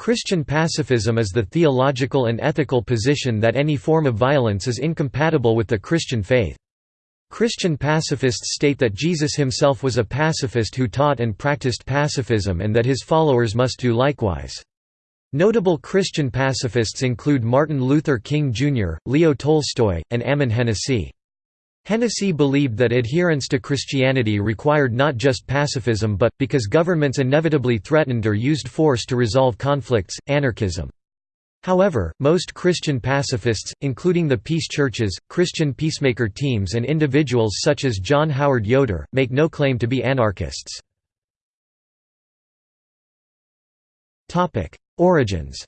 Christian pacifism is the theological and ethical position that any form of violence is incompatible with the Christian faith. Christian pacifists state that Jesus himself was a pacifist who taught and practiced pacifism and that his followers must do likewise. Notable Christian pacifists include Martin Luther King Jr., Leo Tolstoy, and Ammon Hennacy. Hennacy believed that adherence to Christianity required not just pacifism but, because governments inevitably threatened or used force to resolve conflicts, anarchism. However, most Christian pacifists, including the peace churches, Christian peacemaker teams and individuals such as John Howard Yoder, make no claim to be anarchists. Origins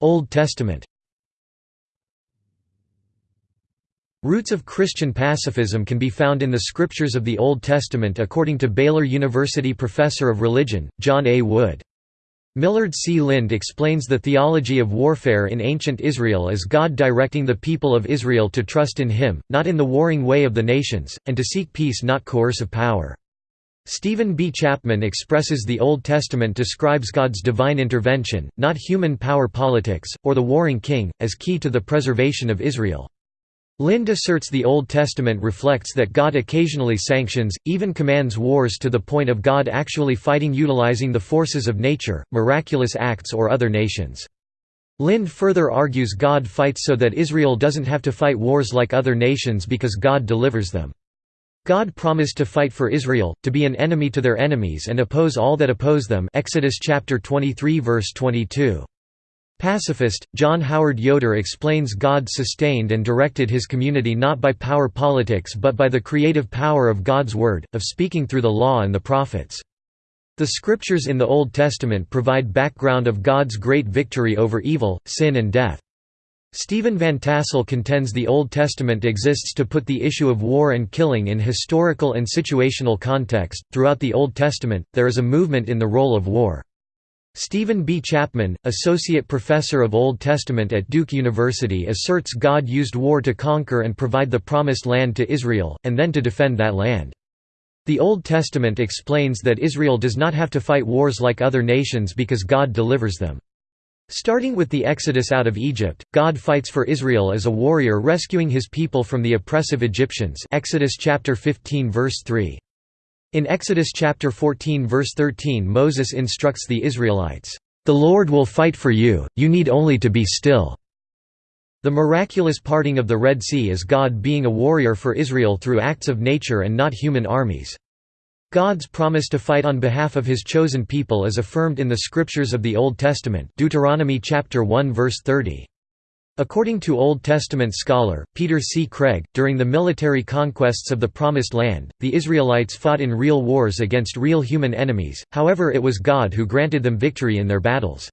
Old Testament Roots of Christian pacifism can be found in the scriptures of the Old Testament according to Baylor University professor of religion, John A. Wood. Millard C. Lind explains the theology of warfare in ancient Israel as God directing the people of Israel to trust in Him, not in the warring way of the nations, and to seek peace not coercive power. Stephen B. Chapman expresses the Old Testament describes God's divine intervention, not human power politics, or the warring king, as key to the preservation of Israel. Lind asserts the Old Testament reflects that God occasionally sanctions, even commands wars to the point of God actually fighting utilizing the forces of nature, miraculous acts or other nations. Lind further argues God fights so that Israel doesn't have to fight wars like other nations because God delivers them. God promised to fight for Israel, to be an enemy to their enemies and oppose all that oppose them Exodus chapter 23 verse 22. Pacifist, John Howard Yoder explains God sustained and directed his community not by power politics but by the creative power of God's Word, of speaking through the law and the prophets. The scriptures in the Old Testament provide background of God's great victory over evil, sin and death. Stephen Van Tassel contends the Old Testament exists to put the issue of war and killing in historical and situational context. Throughout the Old Testament, there is a movement in the role of war. Stephen B. Chapman, associate professor of Old Testament at Duke University asserts God used war to conquer and provide the Promised Land to Israel, and then to defend that land. The Old Testament explains that Israel does not have to fight wars like other nations because God delivers them. Starting with the Exodus out of Egypt, God fights for Israel as a warrior rescuing his people from the oppressive Egyptians Exodus chapter 15 verse 3. In Exodus chapter 14 verse 13 Moses instructs the Israelites, "...the Lord will fight for you, you need only to be still." The miraculous parting of the Red Sea is God being a warrior for Israel through acts of nature and not human armies. God's promise to fight on behalf of his chosen people is affirmed in the scriptures of the Old Testament Deuteronomy chapter 1 verse 30. According to Old Testament scholar, Peter C. Craigie, during the military conquests of the Promised Land, the Israelites fought in real wars against real human enemies, however it was God who granted them victory in their battles.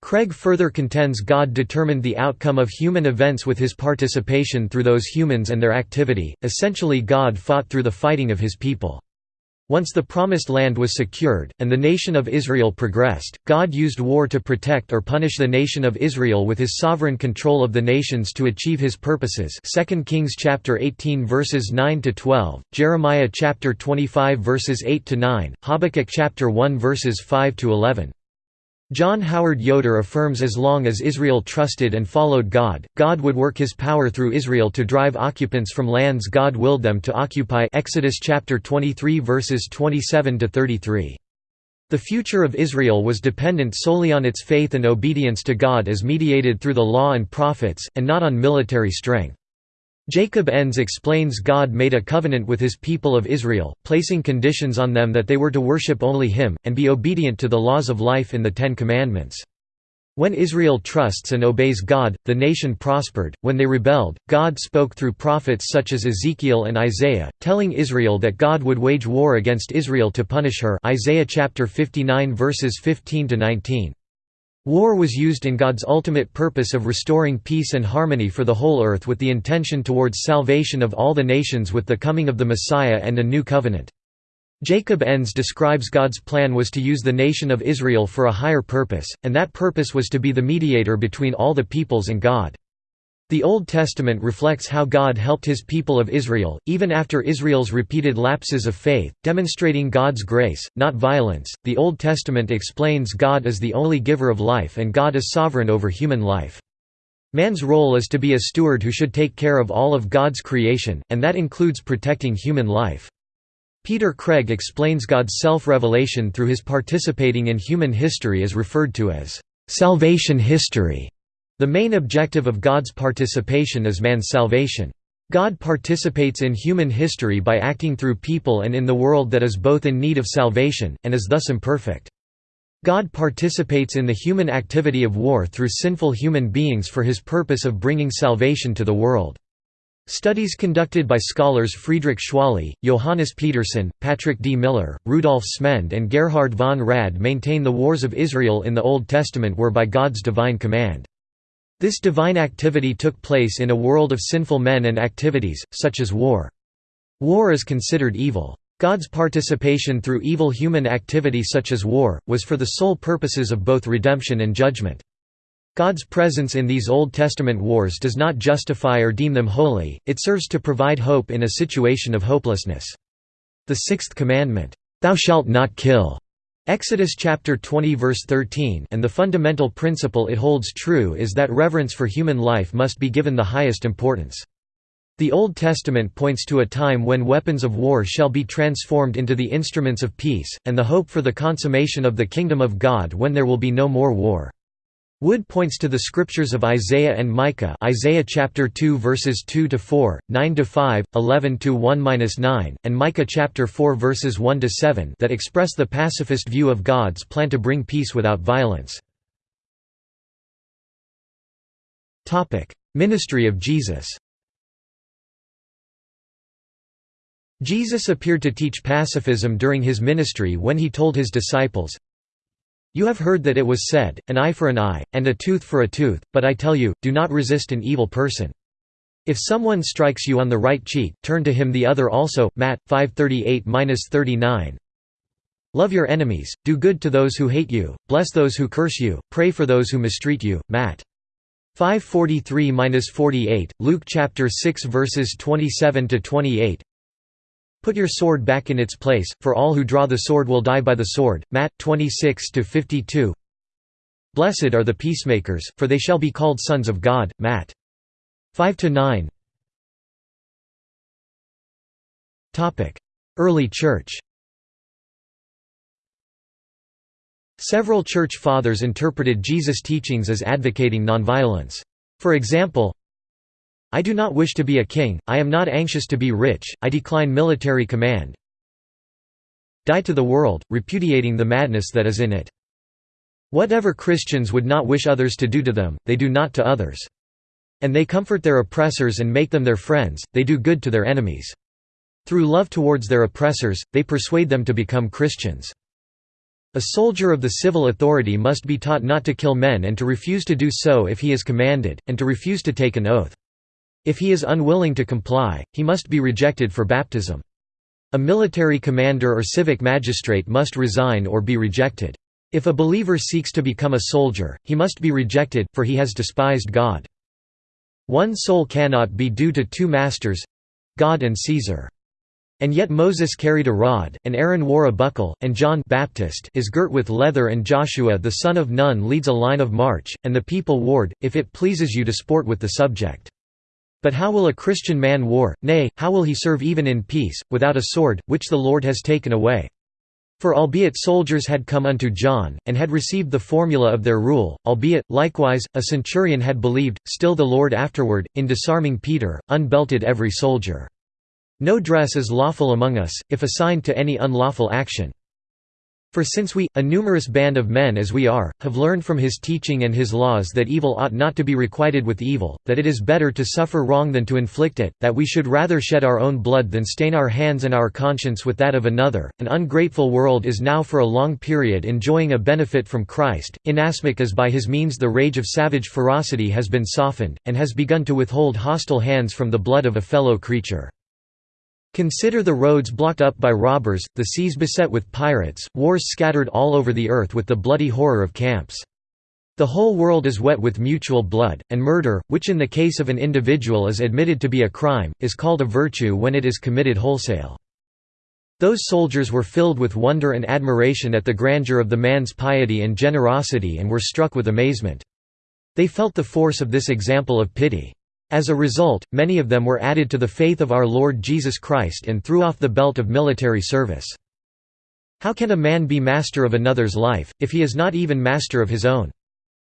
Craigie further contends God determined the outcome of human events with his participation through those humans and their activity, essentially God fought through the fighting of his people. Once the Promised Land was secured, and the nation of Israel progressed, God used war to protect or punish the nation of Israel with his sovereign control of the nations to achieve his purposes 2 Kings chapter 18 verses 9 to 12, Jeremiah chapter 25 verses 8 to 9, Habakkuk chapter 1 verses 5 to 11. John Howard Yoder affirms as long as Israel trusted and followed God, God would work his power through Israel to drive occupants from lands God willed them to occupy Exodus chapter 23 verses 27 to 33. The future of Israel was dependent solely on its faith and obedience to God as mediated through the law and prophets, and not on military strength. Jacob Enns explains God made a covenant with his people of Israel, placing conditions on them that they were to worship only him, and be obedient to the laws of life in the Ten Commandments. When Israel trusts and obeys God, the nation prospered. When they rebelled, God spoke through prophets such as Ezekiel and Isaiah, telling Israel that God would wage war against Israel to punish her. Isaiah chapter 59 verses 15 to 19. War was used in God's ultimate purpose of restoring peace and harmony for the whole earth with the intention towards salvation of all the nations with the coming of the Messiah and a new covenant. Jacob Enns describes God's plan was to use the nation of Israel for a higher purpose, and that purpose was to be the mediator between all the peoples and God. The Old Testament reflects how God helped his people of Israel, even after Israel's repeated lapses of faith, demonstrating God's grace, not violence. The Old Testament explains God as the only giver of life and God is sovereign over human life. Man's role is to be a steward who should take care of all of God's creation, and that includes protecting human life. Peter Craigie explains God's self-revelation through his participating in human history is referred to as salvation history. The main objective of God's participation is man's salvation. God participates in human history by acting through people and in the world that is both in need of salvation, and is thus imperfect. God participates in the human activity of war through sinful human beings for his purpose of bringing salvation to the world. Studies conducted by scholars Friedrich Schwally, Johannes Pedersen, Patrick D. Miller, Rudolf Smend and Gerhard von Rad maintain the wars of Israel in the Old Testament were by God's divine command. This divine activity took place in a world of sinful men and activities, such as war. War is considered evil. God's participation through evil human activity such as war, was for the sole purposes of both redemption and judgment. God's presence in these Old Testament wars does not justify or deem them holy, it serves to provide hope in a situation of hopelessness. The sixth commandment, "'Thou shalt not kill' Exodus chapter 20 verse 13 and the fundamental principle it holds true is that reverence for human life must be given the highest importance. The Old Testament points to a time when weapons of war shall be transformed into the instruments of peace, and the hope for the consummation of the kingdom of God when there will be no more war. Wood points to the scriptures of Isaiah and Micah Isaiah chapter 2 verses 2 to 4, 9 to 5, 11 to 1-9 and Micah chapter 4 verses 1 to 7 that express the pacifist view of God's plan to bring peace without violence. Topic: Ministry of Jesus. Jesus appeared to teach pacifism during his ministry when he told his disciples, you have heard that it was said, an eye for an eye, and a tooth for a tooth, but I tell you, do not resist an evil person. If someone strikes you on the right cheek, turn to him the other also. Matt 5:38-39. Love your enemies, do good to those who hate you, bless those who curse you, pray for those who mistreat you. Matt 5:43-48, Luke chapter 6 verses 27 to 28. Put your sword back in its place, for all who draw the sword will die by the sword. Matt 26-52. Blessed are the peacemakers, for they shall be called sons of God. Matt 5-9. Topic: Early Church. Several church fathers interpreted Jesus' teachings as advocating nonviolence. For example, I do not wish to be a king, I am not anxious to be rich, I decline military command. Die to the world, repudiating the madness that is in it. Whatever Christians would not wish others to do to them, they do not to others. And they comfort their oppressors and make them their friends, they do good to their enemies. Through love towards their oppressors, they persuade them to become Christians. A soldier of the civil authority must be taught not to kill men and to refuse to do so if he is commanded, and to refuse to take an oath. If he is unwilling to comply, he must be rejected for baptism. A military commander or civic magistrate must resign or be rejected. If a believer seeks to become a soldier, he must be rejected, for he has despised God. One soul cannot be due to two masters—God and Caesar. And yet Moses carried a rod, and Aaron wore a buckle, and John Baptist is girt with leather and Joshua the son of Nun leads a line of march, and the people warred, if it pleases you to sport with the subject. But how will a Christian man war, nay, how will he serve even in peace, without a sword, which the Lord has taken away? For albeit soldiers had come unto John, and had received the formula of their rule, albeit, likewise, a centurion had believed, still the Lord afterward, in disarming Peter, unbelted every soldier. No dress is lawful among us, if assigned to any unlawful action. For since we, a numerous band of men as we are, have learned from his teaching and his laws that evil ought not to be requited with evil, that it is better to suffer wrong than to inflict it, that we should rather shed our own blood than stain our hands and our conscience with that of another, an ungrateful world is now for a long period enjoying a benefit from Christ, inasmuch as by his means the rage of savage ferocity has been softened, and has begun to withhold hostile hands from the blood of a fellow creature. Consider the roads blocked up by robbers, the seas beset with pirates, wars scattered all over the earth with the bloody horror of camps. The whole world is wet with mutual blood, and murder, which in the case of an individual is admitted to be a crime, is called a virtue when it is committed wholesale. Those soldiers were filled with wonder and admiration at the grandeur of the man's piety and generosity and were struck with amazement. They felt the force of this example of pity. As a result, many of them were added to the faith of our Lord Jesus Christ and threw off the belt of military service. How can a man be master of another's life, if he is not even master of his own?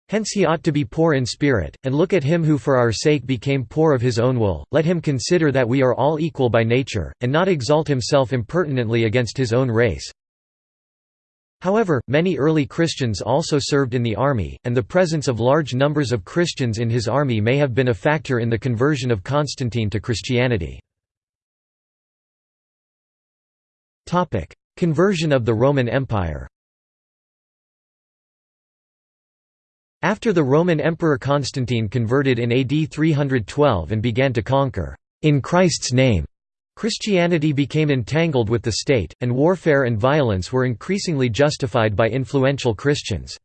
Hence he ought to be poor in spirit, and look at him who for our sake became poor of his own will, let him consider that we are all equal by nature, and not exalt himself impertinently against his own race. However, many early Christians also served in the army, and the presence of large numbers of Christians in his army may have been a factor in the conversion of Constantine to Christianity. Conversion of the Roman Empire After the Roman Emperor Constantine converted in AD 312 and began to conquer, in Christ's name, Christianity became entangled with the state, and warfare and violence were increasingly justified by influential Christians.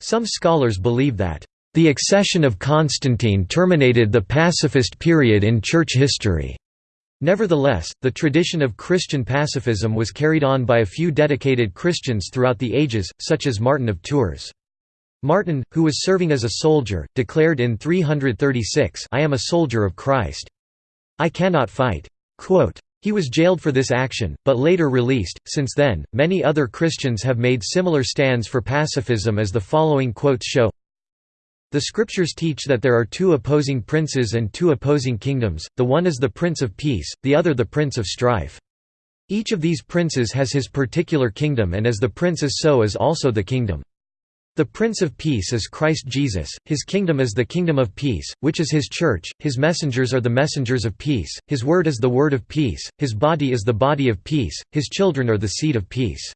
Some scholars believe that, "...the accession of Constantine terminated the pacifist period in church history." Nevertheless, the tradition of Christian pacifism was carried on by a few dedicated Christians throughout the ages, such as Martin of Tours. Martin, who was serving as a soldier, declared in 336 I am a soldier of Christ. I cannot fight. He was jailed for this action, but later released. Since then, many other Christians have made similar stands for pacifism as the following quotes show The scriptures teach that there are two opposing princes and two opposing kingdoms, the one is the prince of peace, the other the prince of strife. Each of these princes has his particular kingdom and as the prince is so is also the kingdom. The Prince of Peace is Christ Jesus, his kingdom is the kingdom of peace, which is his church, his messengers are the messengers of peace, his word is the word of peace, his body is the body of peace, his children are the seed of peace.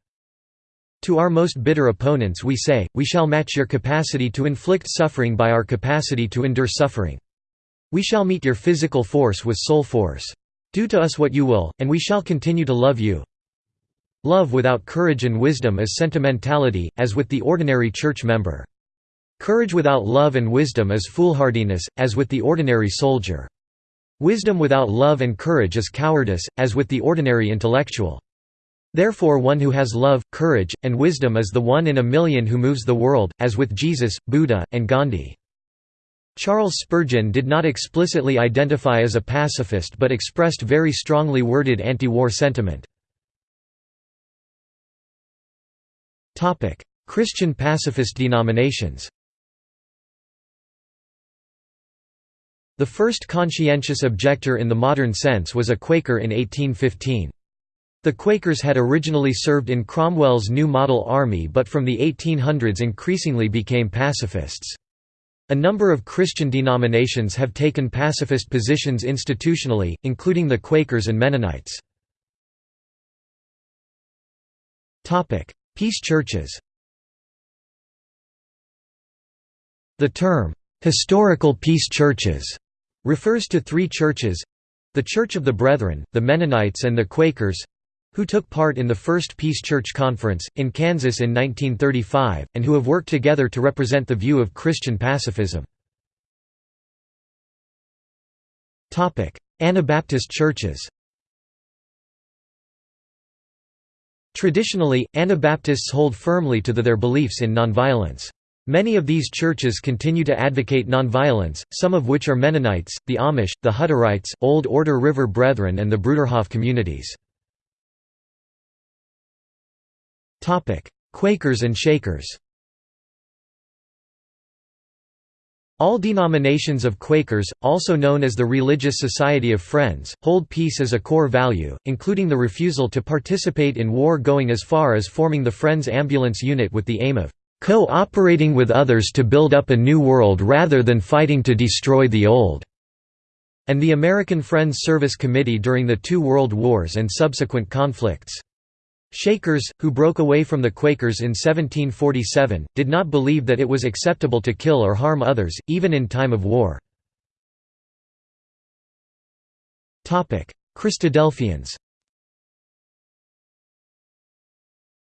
To our most bitter opponents we say, we shall match your capacity to inflict suffering by our capacity to endure suffering. We shall meet your physical force with soul force. Do to us what you will, and we shall continue to love you. Love without courage and wisdom is sentimentality, as with the ordinary church member. Courage without love and wisdom is foolhardiness, as with the ordinary soldier. Wisdom without love and courage is cowardice, as with the ordinary intellectual. Therefore one who has love, courage, and wisdom is the one in a million who moves the world, as with Jesus, Buddha, and Gandhi. Charles Spurgeon did not explicitly identify as a pacifist but expressed very strongly worded anti-war sentiment. Christian pacifist denominations The first conscientious objector in the modern sense was a Quaker in 1815. The Quakers had originally served in Cromwell's New Model Army but from the 1800s increasingly became pacifists. A number of Christian denominations have taken pacifist positions institutionally, including the Quakers and Mennonites. Peace churches The term, "'historical peace churches' refers to three churches—the Church of the Brethren, the Mennonites and the Quakers—who took part in the First Peace Church Conference, in Kansas in 1935, and who have worked together to represent the view of Christian pacifism. Anabaptist churches Traditionally, Anabaptists hold firmly to the, their beliefs in nonviolence. Many of these churches continue to advocate nonviolence, some of which are Mennonites, the Amish, the Hutterites, Old Order River Brethren and the Bruderhof communities. Quakers and Shakers All denominations of Quakers, also known as the Religious Society of Friends, hold peace as a core value, including the refusal to participate in war going as far as forming the Friends Ambulance Unit with the aim of co-operating with others to build up a new world rather than fighting to destroy the old", and the American Friends Service Committee during the two World Wars and subsequent conflicts. Shakers, who broke away from the Quakers in 1747, did not believe that it was acceptable to kill or harm others, even in time of war. Christadelphians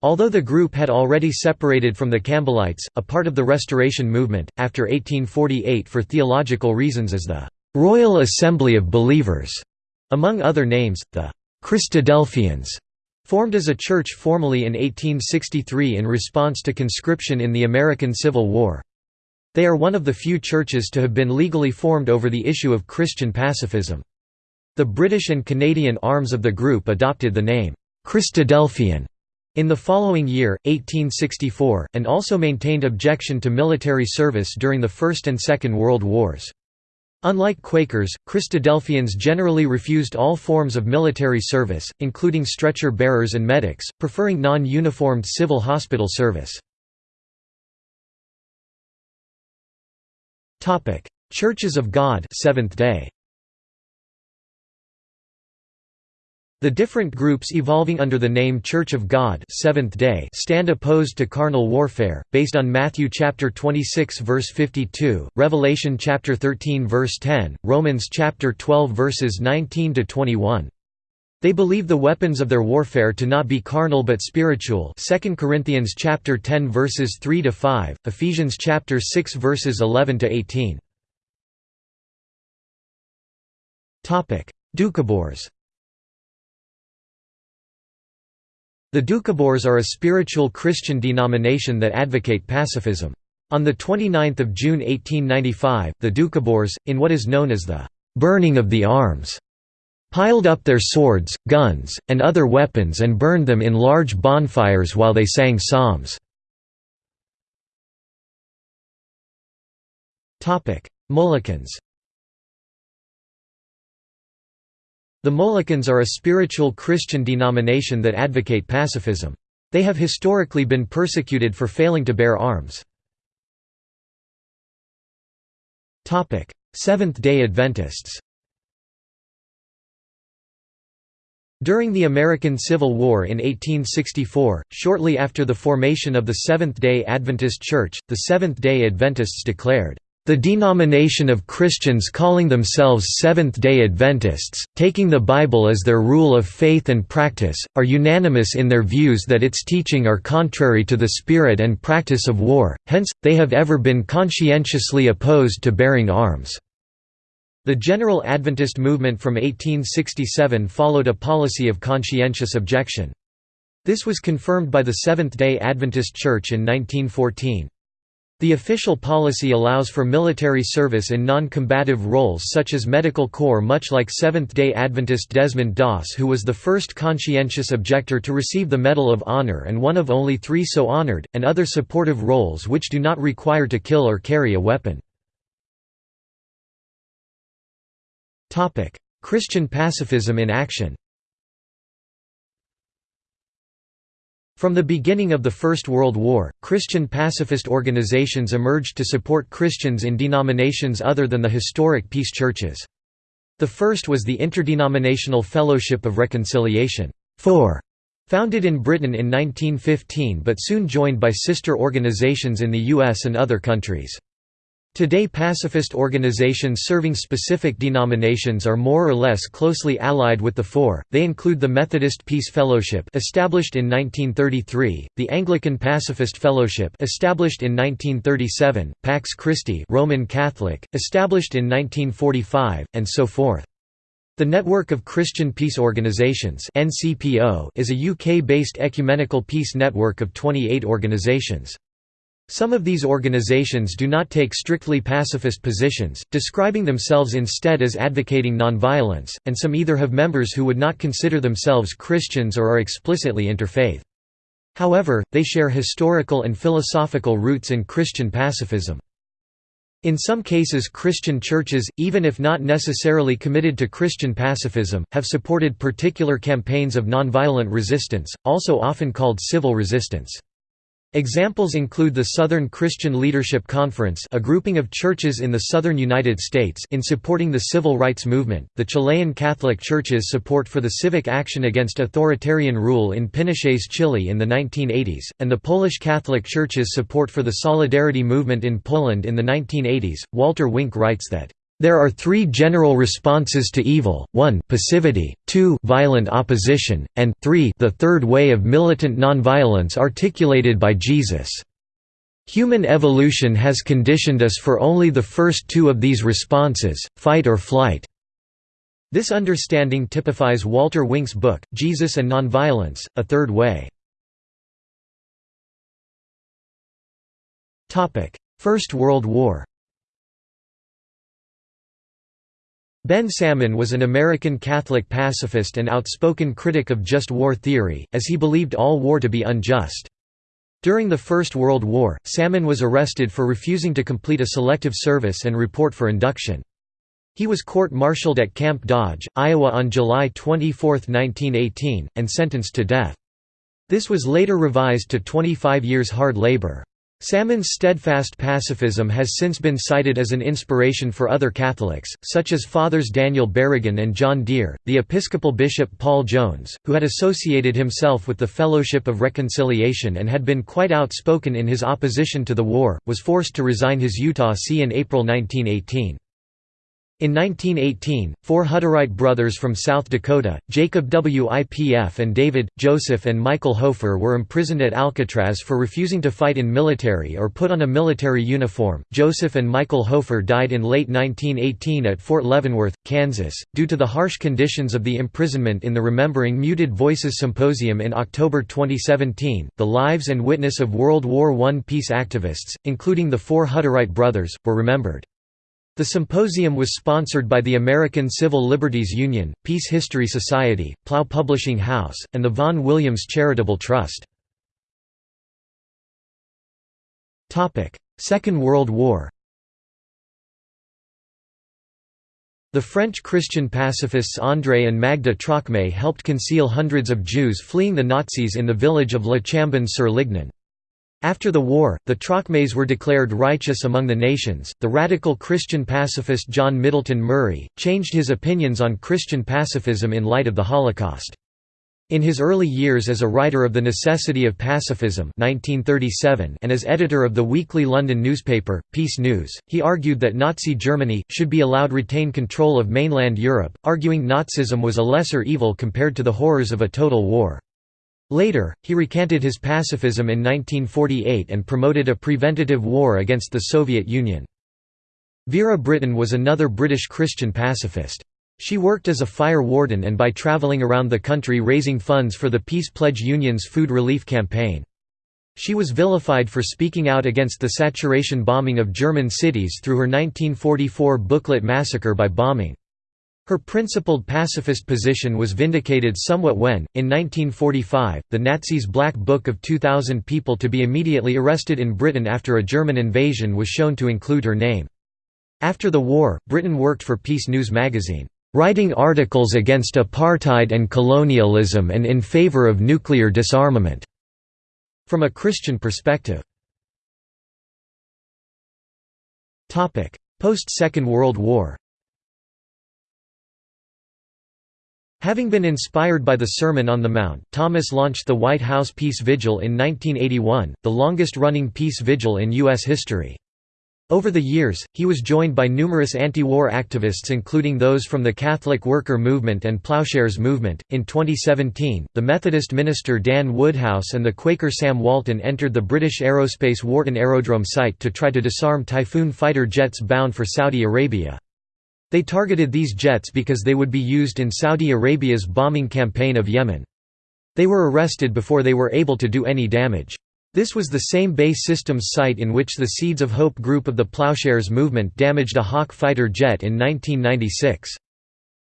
Although the group had already separated from the Campbellites, a part of the Restoration movement, after 1848 for theological reasons as the «Royal Assembly of Believers», among other names, the «Christadelphians» formed as a church formally in 1863 in response to conscription in the American Civil War. They are one of the few churches to have been legally formed over the issue of Christian pacifism. The British and Canadian arms of the group adopted the name, Christadelphian, in the following year, 1864, and also maintained objection to military service during the First and Second World Wars. Unlike Quakers, Christadelphians generally refused all forms of military service, including stretcher bearers and medics, preferring non-uniformed civil hospital service. Churches of God Seventh Day. The different groups evolving under the name Church of God Seventh Day stand opposed to carnal warfare, based on Matthew chapter 26 verse 52, Revelation chapter 13 verse 10, Romans chapter 12 verses 19 to 21. They believe the weapons of their warfare to not be carnal but spiritual. 2 Corinthians chapter 10 verses 3 to 5, Ephesians chapter 6 verses 11 to 18. Topic: Doukhobors. The Doukhobors are a spiritual Christian denomination that advocate pacifism. On 29 June 1895, the Doukhobors, in what is known as the «burning of the arms», piled up their swords, guns, and other weapons and burned them in large bonfires while they sang psalms. Molokans The Molokans are a spiritual Christian denomination that advocate pacifism. They have historically been persecuted for failing to bear arms. Seventh-day Adventists During the American Civil War in 1864, shortly after the formation of the Seventh-day Adventist Church, the Seventh-day Adventists declared, "...the denomination of Christians calling themselves Seventh-day Adventists, taking the Bible as their rule of faith and practice, are unanimous in their views that its teaching are contrary to the spirit and practice of war, hence, they have ever been conscientiously opposed to bearing arms." The General Adventist movement from 1867 followed a policy of conscientious objection. This was confirmed by the Seventh-day Adventist Church in 1914. The official policy allows for military service in non-combative roles such as medical corps much like Seventh-day Adventist Desmond Doss who was the first conscientious objector to receive the Medal of Honor and one of only three so honored, and other supportive roles which do not require to kill or carry a weapon. Christian pacifism in action From the beginning of the First World War, Christian pacifist organizations emerged to support Christians in denominations other than the historic peace churches. The first was the Interdenominational Fellowship of Reconciliation founded in Britain in 1915 but soon joined by sister organizations in the US and other countries. Today pacifist organizations serving specific denominations are more or less closely allied with the four, they include the Methodist Peace Fellowship established in 1933, the Anglican Pacifist Fellowship established in 1937, Pax Christi Roman Catholic, established in 1945, and so forth. The Network of Christian Peace Organizations is a UK-based ecumenical peace network of 28 organizations. Some of these organizations do not take strictly pacifist positions, describing themselves instead as advocating nonviolence, and some either have members who would not consider themselves Christians or are explicitly interfaith. However, they share historical and philosophical roots in Christian pacifism. In some cases Christian churches, even if not necessarily committed to Christian pacifism, have supported particular campaigns of nonviolent resistance, also often called civil resistance. Examples include the Southern Christian Leadership Conference a grouping of churches in the southern United States in supporting the civil rights movement, the Chilean Catholic Church's support for the civic action against authoritarian rule in Pinochet's Chile in the 1980s, and the Polish Catholic Church's support for the Solidarity movement in Poland in the 1980s. Walter Wink writes that There are three general responses to evil, 1 passivity, 2 violent opposition, and 3 the third way of militant nonviolence articulated by Jesus. Human evolution has conditioned us for only the first two of these responses, fight or flight. This understanding typifies Walter Wink's book, Jesus and Nonviolence, A Third Way. First World War Ben Salmon was an American Catholic pacifist and outspoken critic of just war theory, as he believed all war to be unjust. During the First World War, Salmon was arrested for refusing to complete a selective service and report for induction. He was court-martialed at Camp Dodge, Iowa on July 24, 1918, and sentenced to death. This was later revised to 25 years hard labor. Salmon's steadfast pacifism has since been cited as an inspiration for other Catholics, such as Fathers Daniel Berrigan and John Dear. The Episcopal bishop Paul Jones, who had associated himself with the Fellowship of Reconciliation and had been quite outspoken in his opposition to the war, was forced to resign his Utah see in April 1918. In 1918, four Hutterite brothers from South Dakota, Jacob WIPF and David, Joseph and Michael Hofer were imprisoned at Alcatraz for refusing to fight in military or put on a military uniform. Joseph and Michael Hofer died in late 1918 at Fort Leavenworth, Kansas, due to the harsh conditions of the imprisonment in the Remembering Muted Voices Symposium in October 2017. The lives and witness of World War I peace activists, including the four Hutterite brothers, were remembered. The symposium was sponsored by the American Civil Liberties Union, Peace History Society, Plough Publishing House, and the Vaughan Williams Charitable Trust. Second World War The French Christian pacifists André and Magda Trocmé helped conceal hundreds of Jews fleeing the Nazis in the village of Le Chambon-sur-Lignon. After the war, the Trocmés were declared righteous among the nations. The radical Christian pacifist John Middleton Murry changed his opinions on Christian pacifism in light of the Holocaust. In his early years as a writer of The Necessity of Pacifism 1937 and as editor of the weekly London newspaper, Peace News, he argued that Nazi Germany, should be allowed retain control of mainland Europe, arguing Nazism was a lesser evil compared to the horrors of a total war. Later, he recanted his pacifism in 1948 and promoted a preventative war against the Soviet Union. Vera Brittain was another British Christian pacifist. She worked as a fire warden and by travelling around the country raising funds for the Peace Pledge Union's food relief campaign. She was vilified for speaking out against the saturation bombing of German cities through her 1944 booklet Massacre by Bombing. Her principled pacifist position was vindicated somewhat when, in 1945, the Nazis' Black Book of 2,000 people to be immediately arrested in Britain after a German invasion was shown to include her name. After the war, Brittain worked for Peace News magazine, writing articles against apartheid and colonialism and in favor of nuclear disarmament, from a Christian perspective. Post-Second World War Having been inspired by the Sermon on the Mount, Thomas launched the White House Peace Vigil in 1981, the longest-running peace vigil in U.S. history. Over the years, he was joined by numerous anti-war activists including those from the Catholic Worker Movement and Ploughshares Movement. In 2017, the Methodist minister Dan Woodhouse and the Quaker Sam Walton entered the British aerospace Warton Aerodrome site to try to disarm Typhoon fighter jets bound for Saudi Arabia. They targeted these jets because they would be used in Saudi Arabia's bombing campaign of Yemen. They were arrested before they were able to do any damage. This was the same BAE Systems site in which the Seeds of Hope group of the Ploughshares movement damaged a Hawk fighter jet in 1996.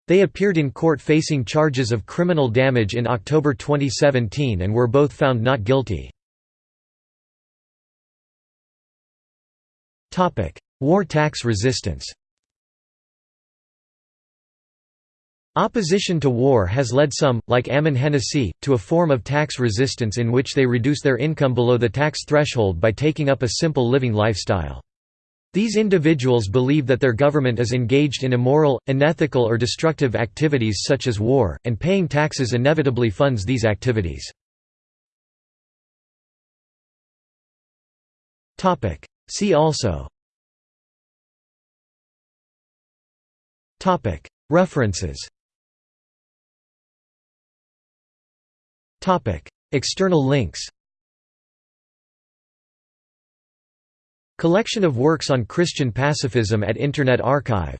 They appeared in court facing charges of criminal damage in October 2017 and were both found not guilty. War tax resistance Opposition to war has led some, like Ammon Hennacy, to a form of tax resistance in which they reduce their income below the tax threshold by taking up a simple living lifestyle. These individuals believe that their government is engaged in immoral, unethical or destructive activities such as war, and paying taxes inevitably funds these activities. See also References External links Collection of works on Christian pacifism at Internet Archive